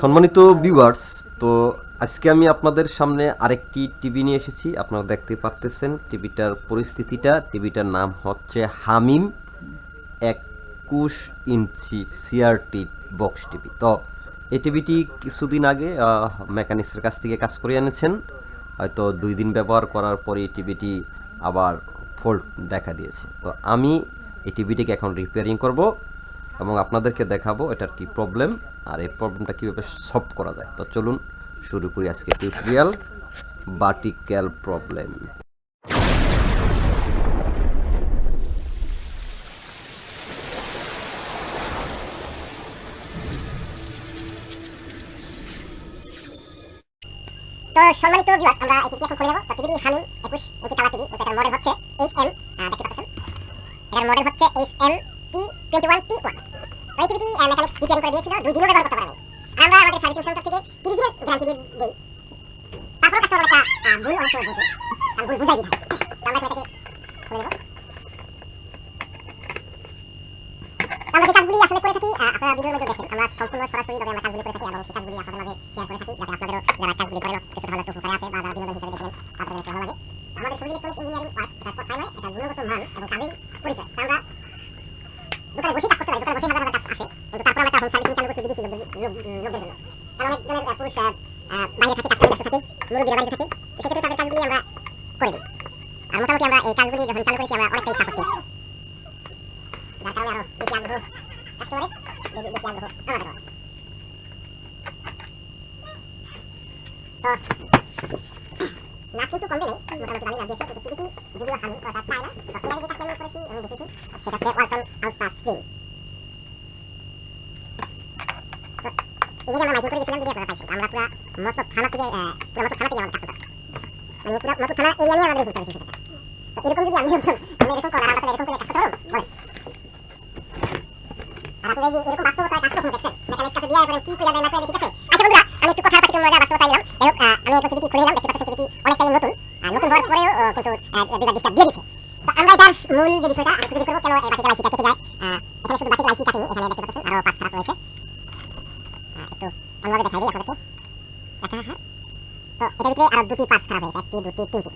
সম্মানিত ভিউয়ার্স তো আজকে আমি আপনাদের সামনে আরেকটি টিভি নিয়ে এসেছি। আপনারা দেখতে পারতেছেন টিভিটার পরিস্থিতিটা। টিভিটার নাম হচ্ছে হামিম একুশ ইঞ্চি সিআরটি বক্স টিভি তো এই টিভিটি কিছুদিন আগে মেকানিক্সের কাছ থেকে কাজ করে এনেছেন। হয়তো দুই দিন ব্যবহার করার পরে টিভিটি আবার ফল্ট দেখা দিয়েছে। তো আমি এই টিভিটিকে এখন রিপেয়ারিং করব। এবং আপনাদেরকে দেখাবো এটার কি প্রবলেম আর এই প্রবলেমটা কীভাবে সলভ করা যায়। তো চলুন শুরু করি আজকে টিউটোরিয়াল বাটিক্যাল প্রবলেম সম্মানিত আমরা এটি এখন খুলে নেব। তো টিভি হামিং 21 ইঞ্চি কালার টিভি এটার মডেল হচ্ছে দেখতে পাচ্ছেন। এটার মডেল হচ্ছে এইচএম টি 21 টি 1 তো এই টিভিটি মেকানিক্স রিপেয়ারিং করে দিয়েছিল, দুই দিনও ব্যবহার করতে পারেনি। আমরা আমাদের সার্ভিসিং সেন্টার থেকে 30 দিনের গ্যারান্টি দিই। তারপর কাস্টমার একটা ভুল অনেক সময় আমি ভুল বুঝাই দিই আমরা এটাকে খুলে নেব আমরা যে কাজগুলি আসলে করে থাকি আপনারা ভিডিওর মধ্যে দেখেন। আমরা সম্পূর্ণ সরাসরিভাবে আমরা কাজগুলি করে থাকি এবং সেই কাজগুলি আপনাদের মাঝে শেয়ার করে থাকি, যাতে আপনাদেরও যারা কাজগুলি করেন কিছু ভালো একটু উপকারে আসে বা যারা বিনোদন হিসেবে দেখবেন আপনাদের একটু ভালো লাগে। আমাদের শরীর ইলেকট্রনিক্স ইঞ্জিনিয়ারিং ওয়ার্ক এটা কথাই নয় এটা গুণগত মান এবং কাজেই পরিচয়। আমরা দোকানে বসে কাজ করতে পারি দোকানে বসে হাজার হাজার কাজ আসে কিন্তু তারপর আমরা একটা সার্ভিসিং চালু করছি বিদেশি লোকদের জন্য কারণ পুরুষ বাইরে থাকে কাজ ব্যস্ত থাকে মুরব্বীরা বাড়িতে থাকে তো সেক্ষেত্রে তাদের কাজগুলি আমরা করে দিই আর মোটামুটি আমরা এই কাজগুলি যখন চালু করেছি আমরা অনেকটাই সাপোর্ট পেয়েছি যার কারণে আরও বেশি আগ্রহ কাস্টমারের বেশি বেশি আগ্রহ আমাদেরও তো না কিন্তু কমবে নেই মোটামুটি ভালোই লাভ দিয়েছে কিন্তু টিভিটি যদিও হামি ওটা চায় না তো এর আগে যে কাজটা আমি করেছি এবং দেখেছি সেটা হচ্ছে ওয়ালটন আলট্রা স্ক্রিন এই জায়গায় আমরা মাইক্রো করে গেছিলাম যদি আপনারা পাইছেন আমরা পুরো মতো থানা থেকে আহ, পুরো মতো থানা থেকে আমাদের কাজ করতাম মানে পুরো মতো থানা এরিয়া নিয়ে আমাদের হোম সার্ভিস তো এরকম যদি আমি এরকম আমি এরকম করার আমরা তাহলে এরকম করে কাজ করতে পারব বলেন আর আপনারা যে এরকম বাস্তবতায় কাজ কখন দেখছেন মেকানিক কাছে দিয়ে এবারে কি করে দেয় না করে ঠিক আছে আচ্ছা বন্ধুরা আমি একটু কথার পাখি মজা বাস্তবতা দিলাম যাই হোক আহ, আমি এখন টিভিটি খুলে নিলাম দেখতে পাচ্ছেন টিভিটি অনেকটাই নতুন আর নতুন হওয়ার পরেও আহ, কিন্তু আহ, দুবার ডিস্টার্ব দিয়ে দিচ্ছে তো আমরা মূল যে বিষয়টা করব কেন এই কেটে যায়। এখানে শুধু এখানে দেখতে পাচ্ছেন, আরও পাঁচ খারাপ রয়েছে একটু অন্যভাবে দেখাই দিই আপনাদেরকে। দেখা হ্যাঁ। তো এটার ভিতরে আরও দুটি পার্টস খারাপ হয়েছে একটি, দুটি, তিনটি।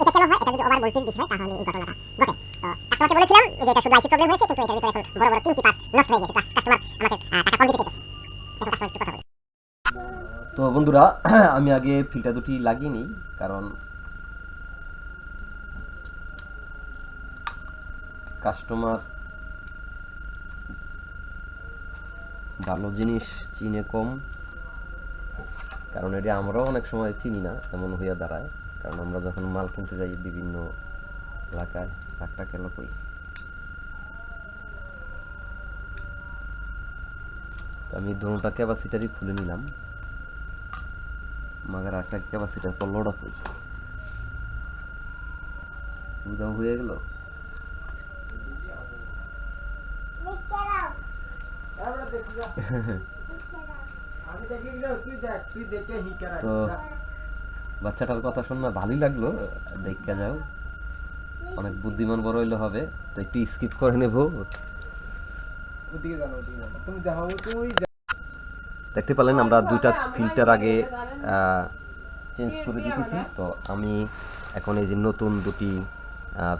এটা কেন হয়? এটা যদি ওভার ভোল্টেজ বেশি হয় তাহলে এই ঘটনাটা ঘটে। তো বলেছিলাম যে এটা শুধু প্রবলেম হয়েছে, কিন্তু এটার ভিতরে এখন বড় বড় তিনটি পার্টস নষ্ট হয়ে গেছে। কাস্টমার আমাকে টাকা কম দিতে চাইছে এখন কাস্টমার একটু কথা তো বন্ধুরা, আমি আগে ফিল্টার দুটি লাগিয়ে নিই, কারণ কাস্টমার ভালো জিনিস চিনে কম, কারণ এটা আমরাও অনেক সময় চিনি না, এমন হইয়া দাঁড়ায়। কারণ আমরা যখন মাল কিনতে যাই বিভিন্ন এলাকায় একটা কেন করি? আমি দোনোটা ক্যাপাসিটারই খুলে নিলাম। মাগার একটা ক্যাপাসিটার তো লোড উদাও হয়ে গেল। তো বাচ্চাটার কথা শুনে ভালোই লাগল, দেখা যাও। অনেক বুদ্ধিমান বড় হইলে হবে, তো একটু স্কিপ করে নেব। দেখতে পেলেন আমরা দুইটা ফিল্টার আগে চেঞ্জ করে দিতেছি। তো আমি এখন এই যে নতুন দুটি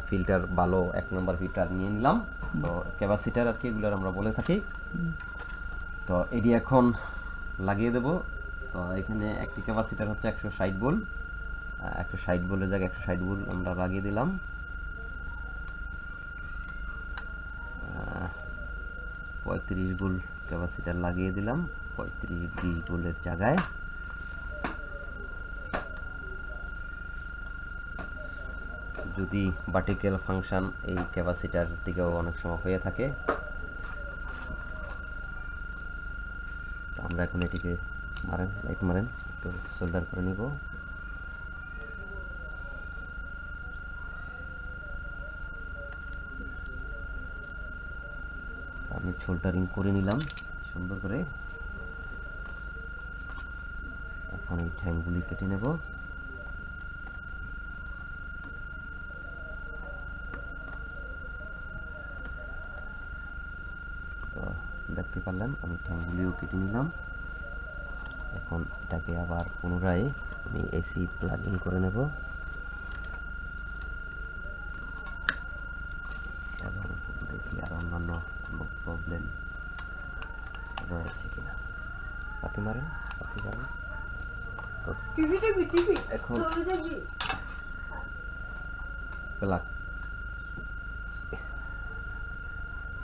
ফিল্টার ভালো, এক নম্বর ফিল্টার নিয়ে নিলাম। তো ক্যাপাসিটার আর কি, এগুলোর আমরা বলে থাকি। তো এটি এখন লাগিয়ে দেব। তো এখানে একটি ক্যাপাসিটার হচ্ছে একশো ষাট বোল একশো ষাট বোলের জায়গায় একশো ষাট বোল আমরা লাগিয়ে দিলাম। পঁয়ত্রিশ বোল ক্যাপাসিটার লাগিয়ে দিলাম। পঁয়ত্রিশ, বিশ বোলের জায়গায়। যদি বাটিক্যাল ফাংশন এই ক্যাপাসিটার দিকেও অনেক সময় হয়ে থাকে আমরা এখন এটিকে মারেন লাইট মারেন, একটু সোল্ডার করে নিব। আমি সোল্ডারিং করে নিলাম, সুন্দর করে। এখন এই ঠ্যাংগুলি কেটে নেব। পারলেন আমি ঠ্যাংগুলিও কেটে নিলাম। এখন এটাকে আবার পুনরায় আমি এসি প্লাগ ইন করে নেব। এবং দেখি আর অন্যান্য কোনো প্রবলেম রয়েছে কিনা। পাতি মারেন পাতি মারেন। এখন প্লাগ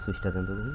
সুইচটা দেন তো দেখি।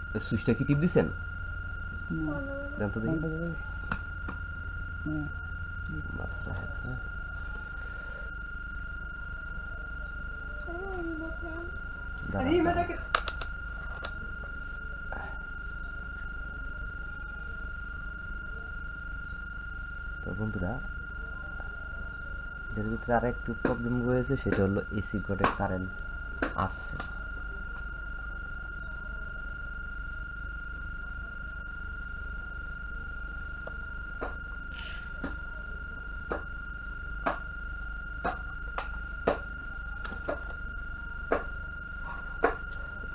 সুইচটা কি টিপ দিছেন? দেখি। তো বন্ধুরা এর ভিতরে আর একটু প্রবলেম রয়েছে সেটা হলো এসি কোডে কারেন্ট আসছে না।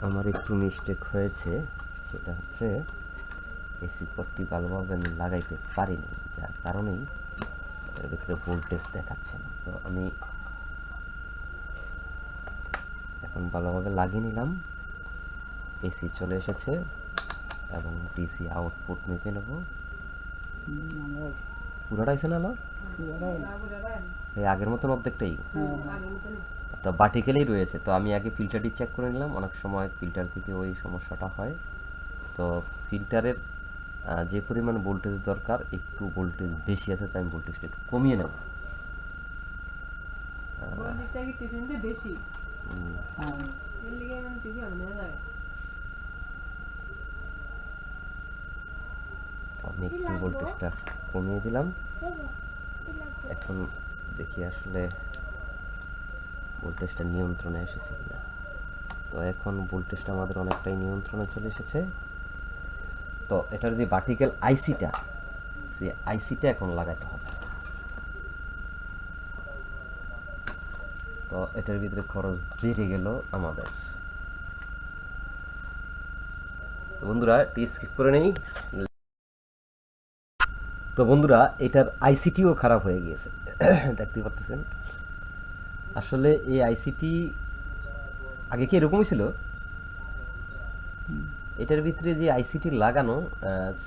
আমার একটু মিস্টেক হয়েছে সেটা হচ্ছে এসি পট্টি ভালোভাবে আমি লাগাইতে পারিনি যার কারণেই এর ভিতরে ভোল্টেজ দেখাচ্ছে না। তো আমি এখন ভালোভাবে লাগিয়ে নিলাম। এসি চলে এসেছে এবং ডিসি আউটপুট মেপে নেব। পুরোটা এসে না এই আগের মতন অর্ধেকটাই? মতনই। তো ভার্টিক্যালেই রয়েছে। তো আমি আগে ফিল্টারটি চেক করে নিলাম। অনেক সময় ফিল্টার থেকে ওই সমস্যাটা হয়। তো ফিল্টারের যে পরিমাণ ভোল্টেজ দরকার একটু ভোল্টেজ বেশি আছে তাই আমি ভোল্টেজটা একটু কমিয়ে নেব। আমি একটু ভোল্টেজটা কমিয়ে দিলাম। এখন দেখি আসলে ভোল্টেজটা নিয়ন্ত্রণে এসেছে কিনা? তো এখন ভোল্টেজটা আমাদের অনেকটাই নিয়ন্ত্রণে চলে এসেছে। তো এটার যে ভার্টিক্যাল আইসিটা সেই আইসিটা এখন লাগাতে হবে। তো এটার ভিতরে খরচ বেড়ে গেল আমাদের। বন্ধুরা এটি স্কিপ করে নেই। তো বন্ধুরা, এটার আইসিটিও খারাপ হয়ে গিয়েছে। দেখতে পাচ্ছেন আসলে এই আইসিটি আগে কি এরকমই ছিল? এটার ভিতরে যে আইসিটি লাগানো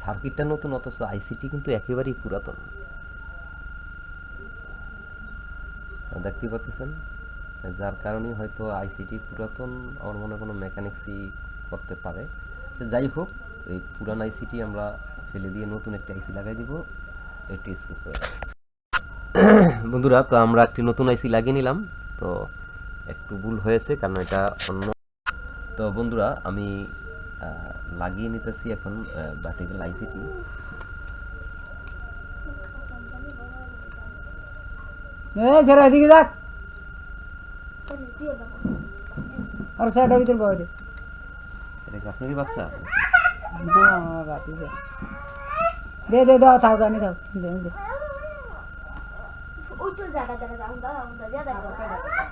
সার্কিটটা নতুন, অথচ আইসিটি কিন্তু একেবারেই পুরাতন। দেখতে পাচ্ছেন? যার কারণে হয়তো আইসিটি পুরাতন, আমার মনে কোনো মেকানিক্সই করতে পারে। যাই হোক, এই পুরান আইসিটি আমরা ফেলে দিয়ে নতুন একটা আইসি লাগাই দিব। এটি বন্ধুরা, তো আমরা একটি নতুন আইসি লাগিয়ে নিলাম। তো একটু ভুল হয়েছে কারণ এটা অন্য। তো বন্ধুরা আমি লাগিয়ে নিতেছি এখন ভার্টিক্যাল আইসিটি সেরা এদিকে আর ভিতর দে আপনারই বাচ্চা? দে দে দে দাও থাক আমি থাক। দে দে। ওই তো জায়গা জায়গা জায়গা জায়গা জায়গা জায়গা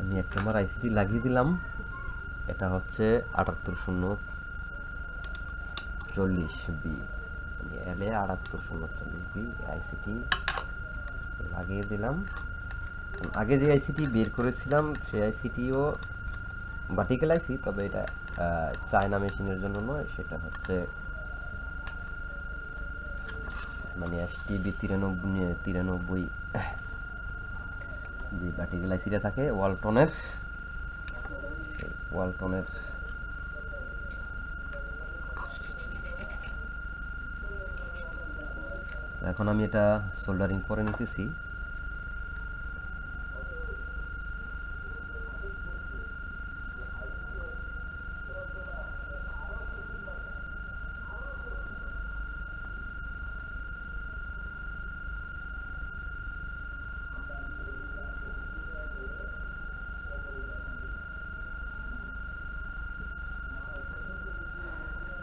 আমি এক নম্বর আইসিটি লাগিয়ে দিলাম। এটা হচ্ছে আটাত্তর শূন্য চল্লিশ বি। এলে আটাত্তর শূন্য চল্লিশ বি আইসিটি লাগিয়ে দিলাম। আগে যে আইসিটি বের করেছিলাম, সেই আইসিটিও ভার্টিক্যাল আইসি তবে এটা চায়না মেশিনের জন্য নয়, সেটা হচ্ছে মানে এসটিবি তিরানব্বই তিরানব্বই, যে ভার্টিক্যাল আইসিটা থাকে ওয়ালটনের ওয়ালটনের এখন আমি এটা সোল্ডারিং করে নিতেছি।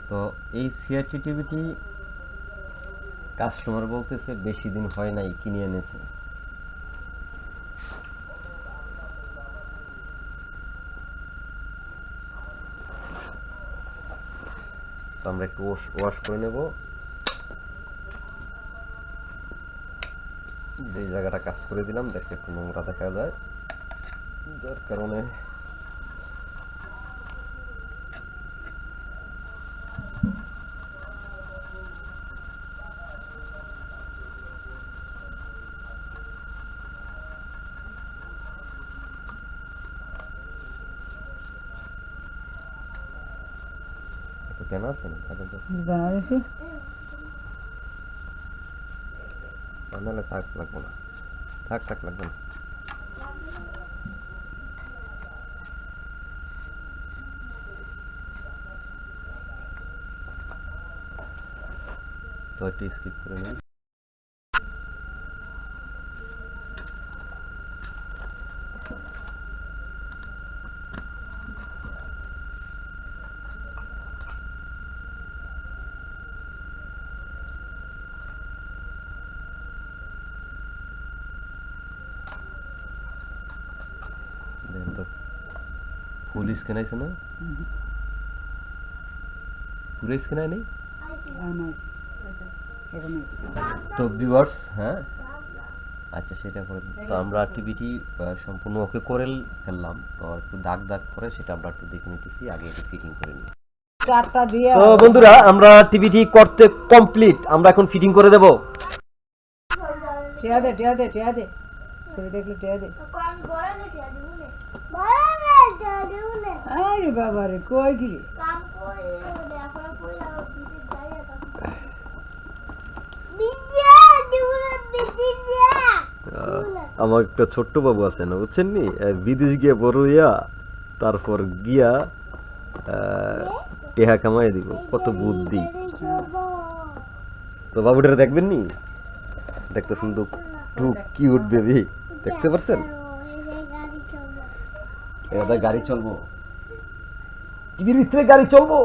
তো এই সিআরটি টিভিটি কাস্টমার বলতেছে, বেশি দিন হয় নাই, কিনে এনেছে। তো আমরা একটু ওয়াশ করে নেব। যে জায়গাটা কাজ করে দিলাম, দেখে একটু নোংরা দেখা যায়। যার কারণে একটু কেন আছে না থাকেন তো বেনারসি নাহলে থাক লাগবো না থাক থাক লাগবে না তো একটু স্কিপ করে নিন দেখেন তো ফুল স্ক্যান আছে না পুরো স্ক্যান নেই। তো ভিউয়ার্স হ্যাঁ? আচ্ছা সেটা করে তো আমরা টিভিটি সম্পূর্ণ ওকে করে ফেললাম। তো একটু দাগ দাগ করে সেটা আমরা একটু দেখে নিতেছি আগে একটু ফিটিং করে নিই। তো বন্ধুরা আমরা টিভিটি করতে কমপ্লিট আমরা এখন ফিটিং করে দেব। টিয়া দে টিয়া দে টিয়া দে। ছবি দেখলে টিয়া দে কোন বড় নেটি আছে বুনে আরে বাবা রে কই যাই আমার একটা ছোট্ট বাবু আছে না, বুঝছেন নি? বিদেশ গিয়ে বড় ইয়া তারপর গিয়া টেহা কামাই দিব, কত বুদ্ধি। তো বাবুটারে দেখবেন নি? দেখতেছেন তো টু কিউট বেবি দেখতে পাচ্ছেন এটা গাড়ি চলবো। টিভির ভিতরে গাড়ি চলবো।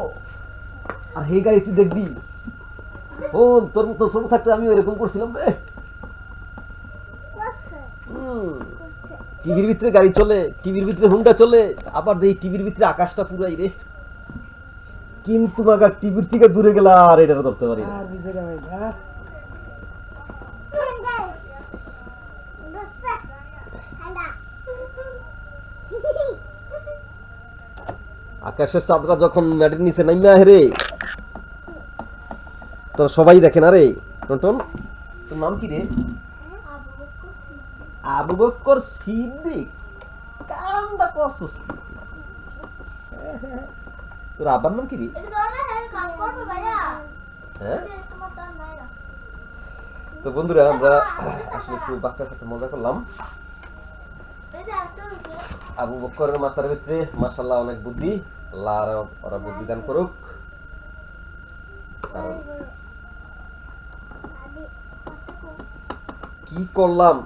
আর এই গাড়ি তুই দেখবি। ও তোর মতো ছোট থাকতে আমি এরকম করছিলাম রে। টিভির ভিতরে গাড়ি চলে, টিভির ভিতরে হুন্ডা চলে, আবার এই টিভির ভিতরে আকাশটা পুরাই রে। কিন্তু টিভির থেকে দূরে গেলে আর এটা ধরতে পারি না আর বিজেরা ভাই হ্যাঁ আকাশের চাঁদরা যখন ম্যাটের নিচে নাইমা হেরে তো সবাই দেখে না রে? টনটন তোর নাম কি রে? আবু বক্কর সিদ্দিক। কামটা করছস? তোর আব্বার নাম কি রে? হ্যাঁ? তার তো বন্ধুরা, আমরা আসলে একটু বাচ্চার সাথে মজা করলাম। আবু বক্করের মাথার ভিতরে মাশাল্লাহ অনেক বুদ্ধি। আল্লাহ ওরা বুদ্ধি দান করুক। কারণ কি করলাম?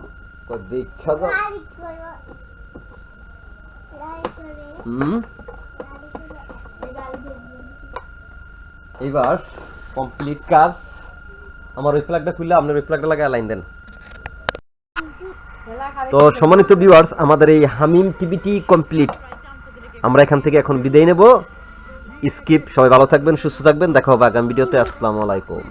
দেখা যাও এইবার কমপ্লিট কাজ। আমার ওই ফ্ল্যাগটা খুললে আপনার ওই ফ্ল্যাগটা লাগায় লাইন দেন। তো সম্মানিত ভিউয়ার্স আমাদের এই হামিম টিভিটি কমপ্লিট আমরা এখান থেকে এখন বিদায় নেব। স্কিপ সবাই ভালো থাকবেন, সুস্থ থাকবেন, দেখা হবে আগামী ভিডিওতে। আসসালামু আলাইকুম।